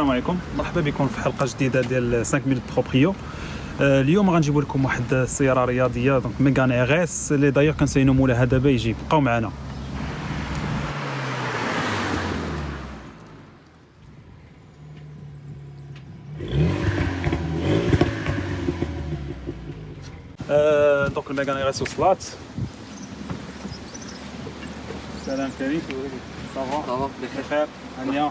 عليكم. مرحبا بكم في حلقة جديدة ديال 5 مينوت بروبريو آه، اليوم غنجيبوا لكم واحد السيارة رياضية دونك ميغان اغيس اللي دايوغ كنسينو مولاها دابا يجي. بقاو معنا. آه، دونك الميغان اغيس وصلات سلام كريم صافا صافا بخير هانيه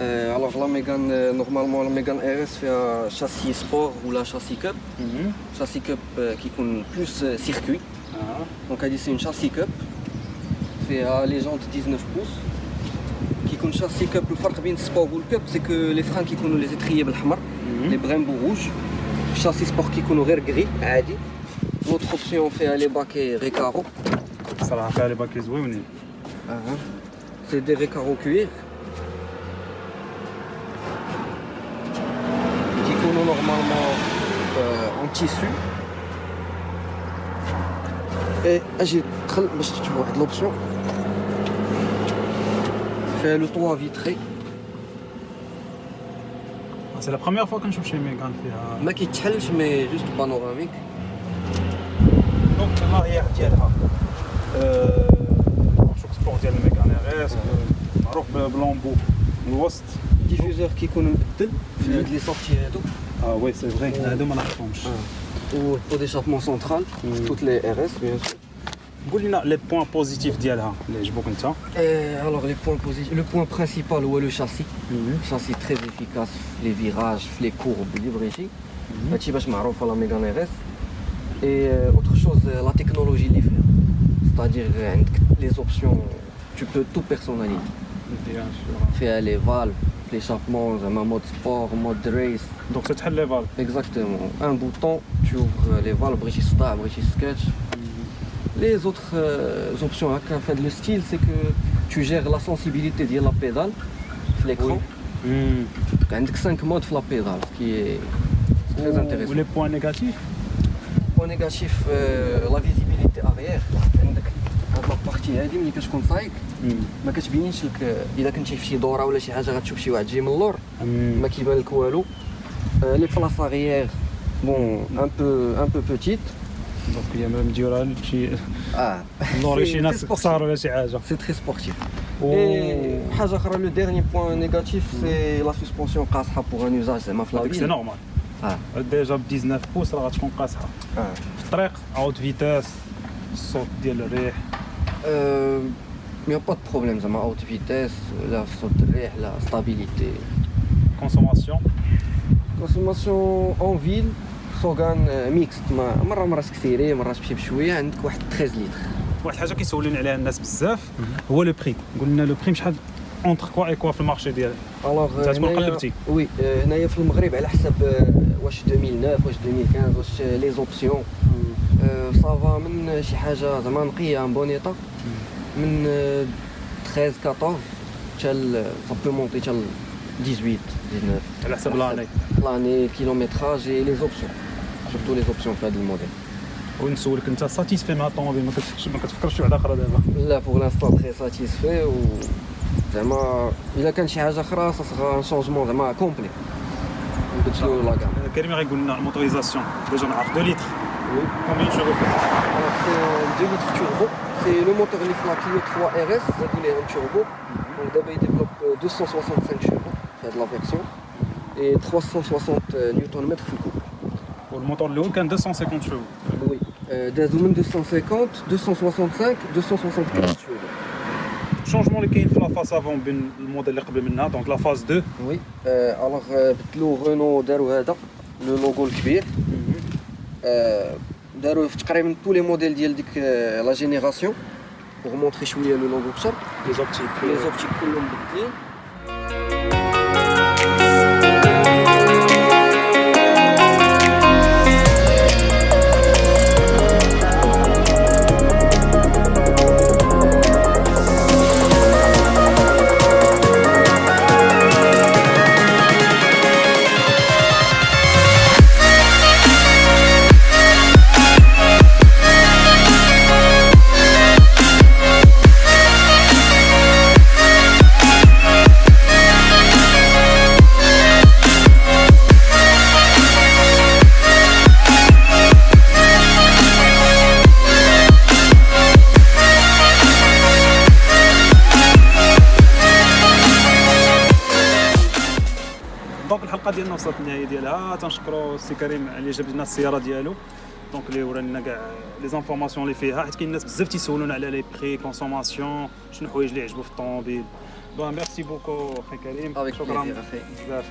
Euh, alors là, Mégane, euh, normalement, la Mégane RS fait un châssis sport ou la châssis cup. Mm. Châssis cup euh, qui compte plus circuit. Ah. Donc, elle dit c'est une châssis cup. Fait à légende 19 pouces. Qui compte châssis cup, le farc bien sport ou le cup, c'est que les freins qui comptent les étriers blancs, mhm. les brimbes rouges. Châssis sport qui compte au gris, L'autre option, on fait les bacs et récaro. Ça va faire les ah, hein. C'est des récaro cuir. كيكونوا نورمالمون اون تيسو اي اجي دخل باش تشوف واحد لوبسيون فيها لو طوا فيتري سي لا بروميير فوا كنشوف شي ميغان فيها ما كيتحلش مي جوست بانوراميك دونك لا هي ديالها آه، شوف سبور ديال الميغان اس معروف بلومبو الوسط ديفيزور كيكون مبدل في هاد لي سورتي هادو اه وي سي فري هادو ما نعرفهمش و البو ديشابمون سونترال في توت لي ار اس بيان سور قول لنا لي بوين بوزيتيف ديالها اللي عجبوك انت alors les points positifs le point principal هو لو شاسي شاسي تري افيكاس في لي فيراج في لي كورب لي بغيتي هادشي باش معروفه لا ميغان ار اس اي اوتر شوز لا تكنولوجي اللي فيها ستادير عندك لي زوبسيون tu peux tout personnaliser بيان سور فيها لي فالف ليشابمون زعما مود سبور مود ريس دونك تتحل لي فال Exactement. Un bouton, tu ouvres les valves, بغيتي سطاع بغيتي sketch. Les autres euh, options à faire le style, c'est que tu gères la sensibilité de la pédale, في l'écran. عندك 5 modes في la pédale, ce qui est très intéressant. ولي بوين نيجاتيف Point négatif, euh, la visibilité arrière. عندك هاد لابارتي هادي ملي كتكون سايق ما كتبينش لك الا كنتي في شي دوره ولا شي حاجه غتشوف شي واحد جاي من اللور ما كيبان لك والو لي بلاص arrière بون ان بو ان بو بوتيت دونك هي ما مديورها لشي اه لوري سي- شي سي ناس سبورتيف. قصار ولا شي حاجه سي تري سبورتيف و Et حاجه اخرى لو ديرني بوين نيجاتيف سي لا سسبونسيون قاصحه بوغ ان يوزاج زعما في لا هذيك سي فيل نورمال اه ديجا ب 19 بوس راه غتكون قاصحه اه في الطريق اوت فيتاس الصوت ديال الريح مي با دو بروبليم زعما اوت فيتيس لا في صوت الريح لا ستابيليتي كونسوماسيون كونسوماسيون اون فيل سوغان ميكست ما مره مرات كثيري مرات تمشي بشويه عندك واحد 13 لتر واحد الحاجه كيسولوني عليها الناس بزاف هو لو بري قول لنا لو بري شحال اونتر كوا اي كوا في المارشي ديال الوغ تتكون قلبتي. وي آه، هنايا في المغرب على حسب آه، واش 2009 واش 2015 واش لي زوبسيون صافا من شي حاجة زعما نقية ان بون ايطا من آه، 13 14 حتى سا بو مونتي حتى ل 18 19 على حسب لاني لاني كيلومتراج اي لي زوبسيون سورتو لي زوبسيون في هذا الموديل ونسولك انت ساتيسفي مع الطوموبيل ما كتفكرش في واحدة أخرى دابا. لا بوغ لانستون تري ساتيسفي و زعما إلا كان شي حاجة أخرى ان شونجمون زعما كومبلي نبدلو لا كريم غيقول لنا الموتوريزاسيون ديجا نعرف 2 لتر. Combien tu refais Alors c'est un 2 litres turbo. C'est le moteur Nissan Clio 3 RS, donc il est un turbo. Mhm. Donc d'abord il développe euh, 265 chevaux, c'est de la version, et 360 euh, Nm sous couple. Pour le moteur de l'eau, qu'un 250 chevaux Oui, euh, 250, 265, 275 chevaux. Changement qui est la phase avant ben, le modèle donc la phase 2 Oui, euh, alors le Renault Darouhada, le logo le cuir آه، داروه في تقريبا تو لي موديل ديال ديك آه، لا جينيراسيون بوغ مونطري شويه لو لوغو بشر لي زوبتيك لي زوبتيك كلهم مبدلين ديالنا وصلت النهاية ديالها. تنشكروا السي كريم اللي جاب لنا السيارة ديالو. دونك اللي ورانا كاع لي زانفورماسيون اللي فيها. حيت كاين الناس بزاف تيسولونا على لي بري كونسوماسيون شنو الحوايج اللي عجبوا في الطوموبيل. بون ميرسي بوكو أخي كريم شكرا. بزاف